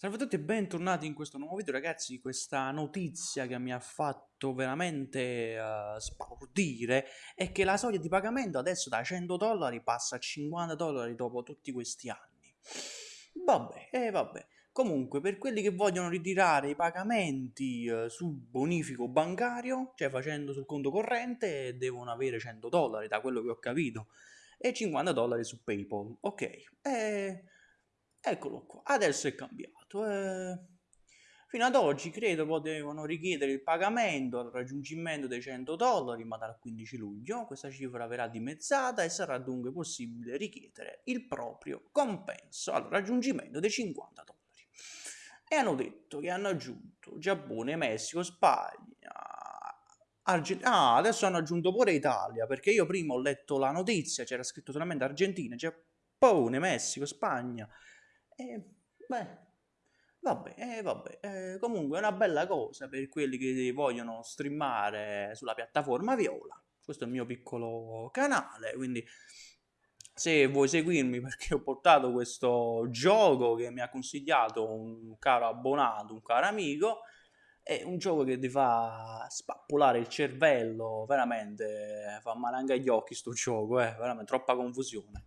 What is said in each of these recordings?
Salve a tutti e bentornati in questo nuovo video ragazzi, questa notizia che mi ha fatto veramente uh, spaurdire è che la soglia di pagamento adesso da 100 dollari passa a 50 dollari dopo tutti questi anni. Vabbè, eh vabbè. Comunque, per quelli che vogliono ritirare i pagamenti uh, sul bonifico bancario, cioè facendo sul conto corrente, devono avere 100 dollari, da quello che ho capito, e 50 dollari su PayPal. Ok, eh Eccolo qua, adesso è cambiato. Eh... Fino ad oggi credo potevano richiedere il pagamento al raggiungimento dei 100 dollari, ma dal 15 luglio questa cifra verrà dimezzata e sarà dunque possibile richiedere il proprio compenso al raggiungimento dei 50 dollari. E hanno detto che hanno aggiunto Giappone, Messico, Spagna, Argentina. Ah, adesso hanno aggiunto pure Italia, perché io prima ho letto la notizia, c'era scritto solamente Argentina, Giappone, Messico, Spagna e beh, vabbè, eh, vabbè. Eh, comunque è una bella cosa per quelli che vogliono streamare sulla piattaforma Viola. Questo è il mio piccolo canale, quindi se vuoi seguirmi perché ho portato questo gioco che mi ha consigliato un caro abbonato, un caro amico, è un gioco che ti fa spappolare il cervello, veramente fa male anche agli occhi sto gioco, eh, veramente troppa confusione.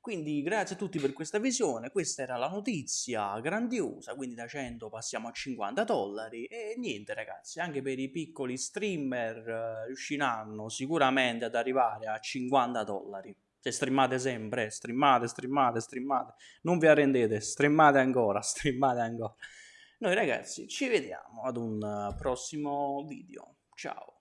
Quindi grazie a tutti per questa visione, questa era la notizia grandiosa, quindi da 100 passiamo a 50 dollari e niente ragazzi, anche per i piccoli streamer eh, riusciranno sicuramente ad arrivare a 50 dollari. Se streamate sempre, streamate, streamate, streamate, non vi arrendete, streamate ancora, streamate ancora. Noi ragazzi ci vediamo ad un prossimo video, ciao!